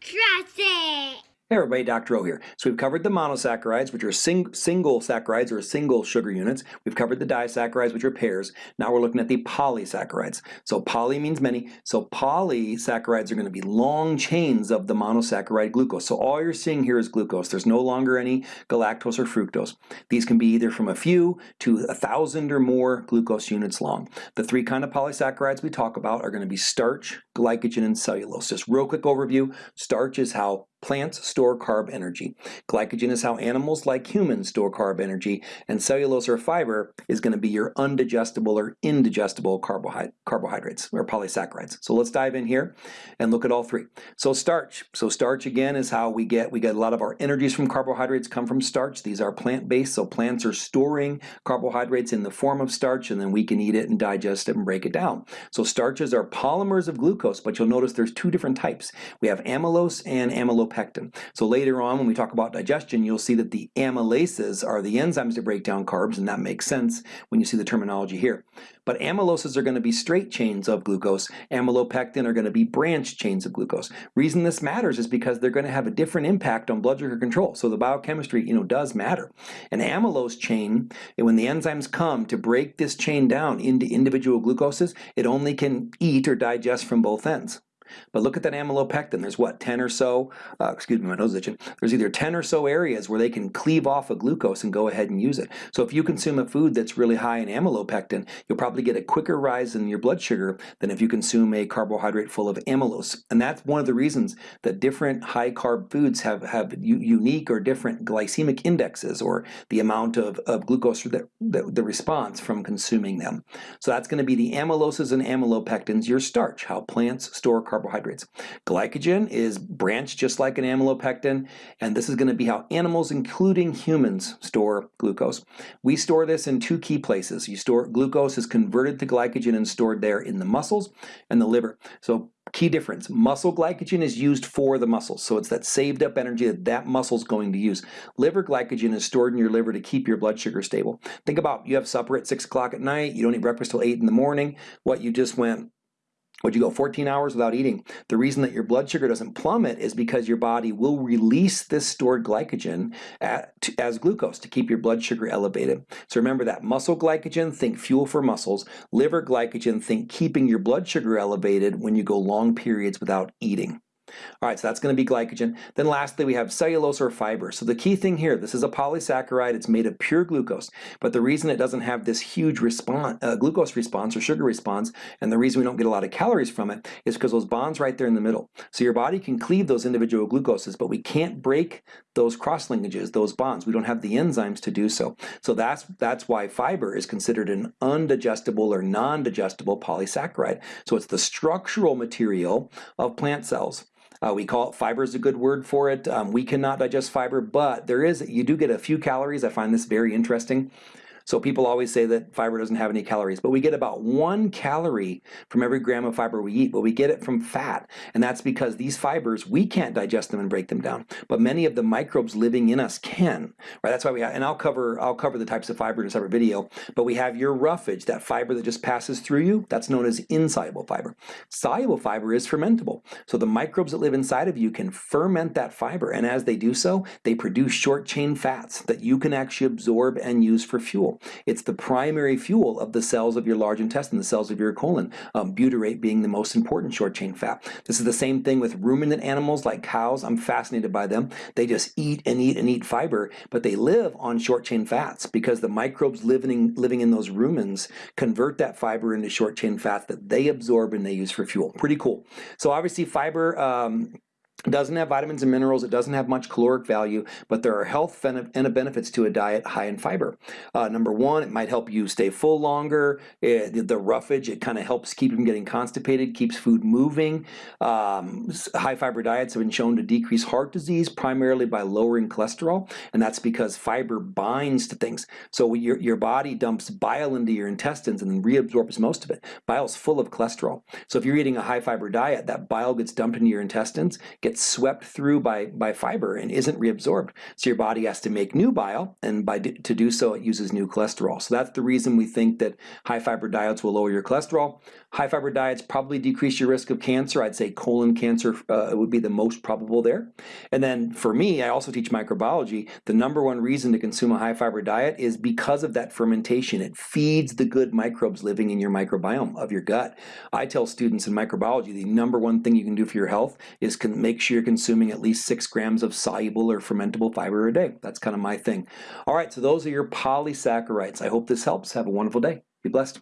Trust it! Hey everybody, Dr. O here. So we've covered the monosaccharides, which are sing single saccharides or single sugar units. We've covered the disaccharides, which are pairs. Now we're looking at the polysaccharides. So poly means many. So polysaccharides are going to be long chains of the monosaccharide glucose. So all you're seeing here is glucose. There's no longer any galactose or fructose. These can be either from a few to a thousand or more glucose units long. The three kind of polysaccharides we talk about are going to be starch, glycogen, and cellulose. Just real quick overview. Starch is how Plants store carb energy. Glycogen is how animals like humans store carb energy, and cellulose or fiber is going to be your undigestible or indigestible carbohydrate, carbohydrates or polysaccharides. So let's dive in here and look at all three. So starch. So starch again is how we get we get a lot of our energies from carbohydrates come from starch. These are plant-based, so plants are storing carbohydrates in the form of starch, and then we can eat it and digest it and break it down. So starches are polymers of glucose, but you'll notice there's two different types. We have amylose and amylose amylopectin. So later on when we talk about digestion, you'll see that the amylases are the enzymes that break down carbs, and that makes sense when you see the terminology here. But amyloses are going to be straight chains of glucose. Amylopectin are going to be branched chains of glucose. Reason this matters is because they're going to have a different impact on blood sugar control. So the biochemistry, you know, does matter. An amylose chain, when the enzymes come to break this chain down into individual glucoses, it only can eat or digest from both ends. But look at that amylopectin. There's what, 10 or so, uh, excuse me, my nose is itching. There's either 10 or so areas where they can cleave off a of glucose and go ahead and use it. So if you consume a food that's really high in amylopectin, you'll probably get a quicker rise in your blood sugar than if you consume a carbohydrate full of amylose. And that's one of the reasons that different high carb foods have, have unique or different glycemic indexes or the amount of, of glucose that, that the response from consuming them. So that's going to be the amyloses and amylopectins, your starch, how plants store carbohydrates carbohydrates. Glycogen is branched just like an amylopectin, and this is going to be how animals, including humans, store glucose. We store this in two key places. You store glucose is converted to glycogen and stored there in the muscles and the liver. So Key difference, muscle glycogen is used for the muscles, so it's that saved up energy that that muscle is going to use. Liver glycogen is stored in your liver to keep your blood sugar stable. Think about you have supper at 6 o'clock at night, you don't eat breakfast till 8 in the morning, what you just went would you go 14 hours without eating? The reason that your blood sugar doesn't plummet is because your body will release this stored glycogen at, as glucose to keep your blood sugar elevated. So remember that muscle glycogen, think fuel for muscles. Liver glycogen, think keeping your blood sugar elevated when you go long periods without eating. All right, so that's going to be glycogen. Then lastly, we have cellulose or fiber. So the key thing here, this is a polysaccharide. It's made of pure glucose. But the reason it doesn't have this huge response, uh, glucose response or sugar response, and the reason we don't get a lot of calories from it, is because those bonds right there in the middle. So your body can cleave those individual glucoses, but we can't break those cross linkages, those bonds. We don't have the enzymes to do so. So that's, that's why fiber is considered an undigestible or non-digestible polysaccharide. So it's the structural material of plant cells. Uh, we call it fiber is a good word for it. Um, we cannot digest fiber, but there is, you do get a few calories. I find this very interesting. So people always say that fiber doesn't have any calories, but we get about one calorie from every gram of fiber we eat, but we get it from fat. And that's because these fibers, we can't digest them and break them down, but many of the microbes living in us can, right? That's why we have, and I'll cover, I'll cover the types of fiber in a separate video, but we have your roughage, that fiber that just passes through you, that's known as insoluble fiber. Soluble fiber is fermentable. So the microbes that live inside of you can ferment that fiber, and as they do so, they produce short chain fats that you can actually absorb and use for fuel. It's the primary fuel of the cells of your large intestine, the cells of your colon, um, butyrate being the most important short chain fat. This is the same thing with ruminant animals like cows. I'm fascinated by them. They just eat and eat and eat fiber, but they live on short chain fats because the microbes living, living in those rumens convert that fiber into short chain fats that they absorb and they use for fuel. Pretty cool. So obviously fiber um, it doesn't have vitamins and minerals, it doesn't have much caloric value, but there are health and benefits to a diet high in fiber. Uh, number one, it might help you stay full longer. It, the roughage, it kind of helps keep you from getting constipated, keeps food moving. Um, high fiber diets have been shown to decrease heart disease primarily by lowering cholesterol, and that's because fiber binds to things. So your, your body dumps bile into your intestines and then reabsorbs most of it. Bile is full of cholesterol. So if you're eating a high fiber diet, that bile gets dumped into your intestines, gets swept through by, by fiber and isn't reabsorbed. So your body has to make new bile, and by to do so, it uses new cholesterol. So that's the reason we think that high fiber diets will lower your cholesterol. High fiber diets probably decrease your risk of cancer. I'd say colon cancer uh, would be the most probable there. And then for me, I also teach microbiology. The number one reason to consume a high fiber diet is because of that fermentation. It feeds the good microbes living in your microbiome of your gut. I tell students in microbiology the number one thing you can do for your health is make sure you're consuming at least six grams of soluble or fermentable fiber a day. That's kind of my thing. All right, so those are your polysaccharides. I hope this helps. Have a wonderful day. Be blessed.